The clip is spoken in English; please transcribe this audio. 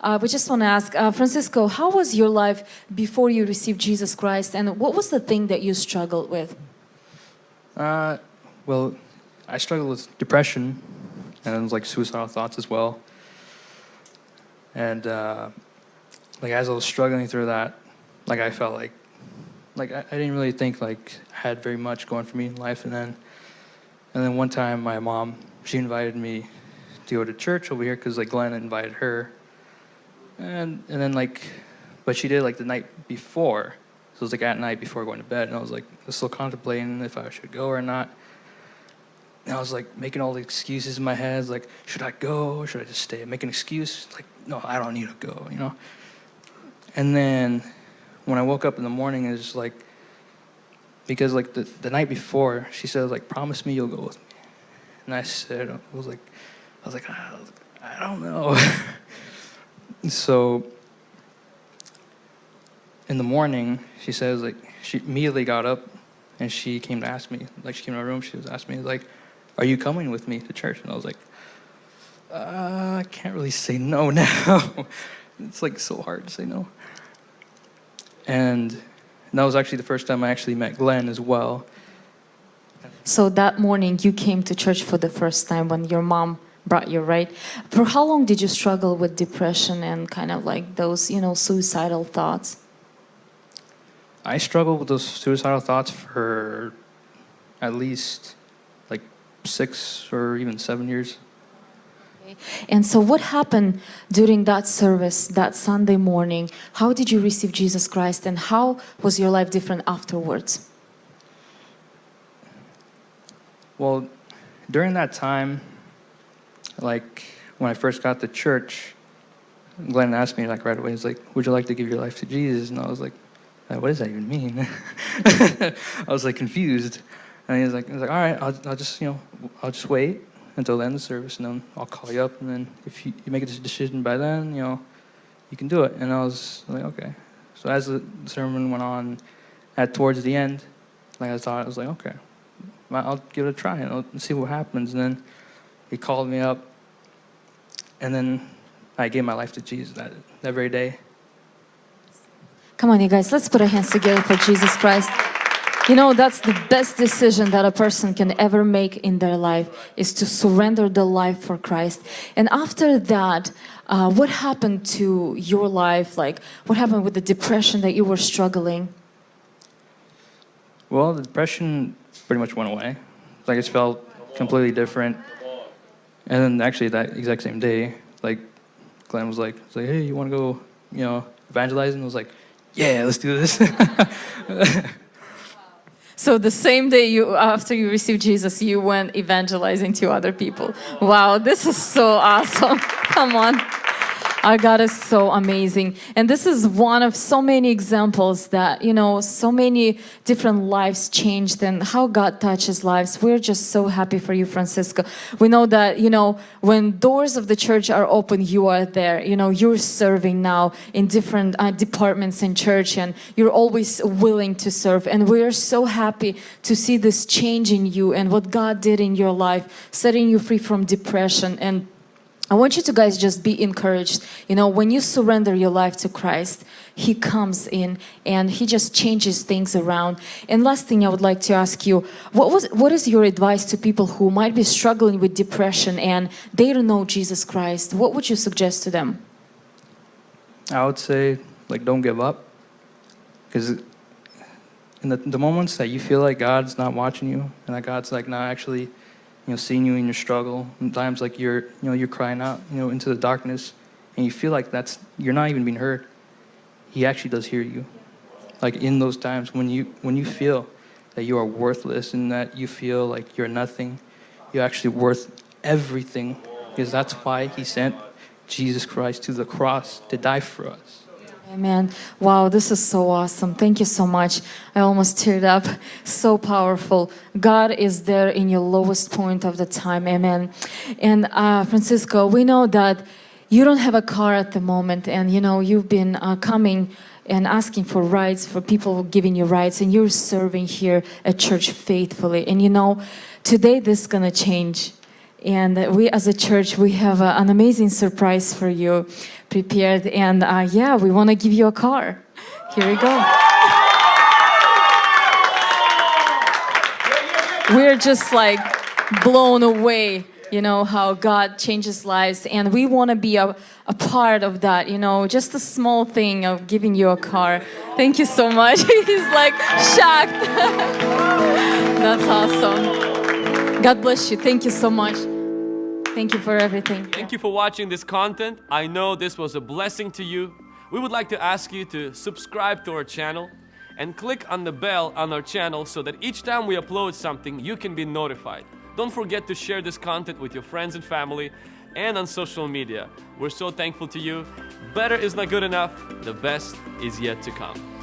uh, we just want to ask, uh, Francisco, how was your life before you received Jesus Christ, and what was the thing that you struggled with? Uh, well, I struggled with depression and like suicidal thoughts as well. And uh, like as I was struggling through that, like I felt like, like I, I didn't really think like I had very much going for me in life. And then, and then one time my mom, she invited me to go to church over here because like Glenn invited her. And and then like, but she did like the night before. So it was like at night before going to bed, and I was like still contemplating if I should go or not. And I was like making all the excuses in my head, like, should I go? Should I just stay? Make an excuse, like, no, I don't need to go, you know? And then when I woke up in the morning, it was like, because like the, the night before, she said, like, promise me you'll go with me. And I said, I was like, I was like, I, I don't know. so in the morning, she says, like, she immediately got up and she came to ask me, like, she came to my room, she was asking me, like, are you coming with me to church? And I was like, uh, I can't really say no now. it's like so hard to say no. And that was actually the first time I actually met Glenn as well. So that morning you came to church for the first time when your mom brought you, right? For how long did you struggle with depression and kind of like those, you know, suicidal thoughts? I struggled with those suicidal thoughts for at least like six or even seven years. And so what happened during that service, that Sunday morning? How did you receive Jesus Christ and how was your life different afterwards? Well, during that time, like when I first got to church, Glenn asked me like right away, he's like, would you like to give your life to Jesus? And I was like, uh, what does that even mean? I was like confused. And he was like, he was like all right, I'll, I'll just, you know, I'll just wait until the end of the service and then I'll call you up and then if you, you make a decision by then, you know, you can do it. And I was like, okay. So as the sermon went on, at towards the end, like I thought, I was like, okay, I'll give it a try and I'll see what happens. And then he called me up and then I gave my life to Jesus that, that very day. Come on, you guys, let's put our hands together for Jesus Christ. You know, that's the best decision that a person can ever make in their life is to surrender the life for Christ. And after that, uh, what happened to your life? Like, what happened with the depression that you were struggling? Well, the depression pretty much went away. Like, I just felt completely different. And then actually that exact same day, like, Glenn was like, was like hey, you want to go, you know, evangelizing? I was like, yeah, let's do this. So the same day you after you received Jesus, you went evangelizing to other people. Wow, this is so awesome. Come on. Our God is so amazing. And this is one of so many examples that, you know, so many different lives changed and how God touches lives. We're just so happy for you, Francisco. We know that, you know, when doors of the church are open, you are there. You know, you're serving now in different uh, departments in church and you're always willing to serve. And we're so happy to see this change in you and what God did in your life, setting you free from depression and I want you to guys just be encouraged. You know, when you surrender your life to Christ, He comes in and He just changes things around. And last thing I would like to ask you, what was what is your advice to people who might be struggling with depression and they don't know Jesus Christ? What would you suggest to them? I would say, like, don't give up. Because in the, the moments that you feel like God's not watching you and that God's like not actually you know, seeing you in your struggle. And times like you're, you know, you're crying out, you know, into the darkness, and you feel like that's you're not even being heard. He actually does hear you. Like in those times when you when you feel that you are worthless and that you feel like you're nothing, you're actually worth everything, because that's why He sent Jesus Christ to the cross to die for us. Amen. Wow, this is so awesome. Thank you so much. I almost teared up. So powerful. God is there in your lowest point of the time. Amen. And uh, Francisco, we know that you don't have a car at the moment and you know you've been uh, coming and asking for rides for people giving you rides and you're serving here at church faithfully and you know today this is gonna change And we, as a church, we have uh, an amazing surprise for you prepared. And uh, yeah, we want to give you a car. Here we go. We're just like blown away, you know, how God changes lives. And we want to be a, a part of that, you know, just a small thing of giving you a car. Thank you so much. He's like shocked. That's awesome. God bless you. Thank you so much. Thank you for everything. Thank you for watching this content. I know this was a blessing to you. We would like to ask you to subscribe to our channel and click on the bell on our channel so that each time we upload something, you can be notified. Don't forget to share this content with your friends and family and on social media. We're so thankful to you. Better is not good enough. The best is yet to come.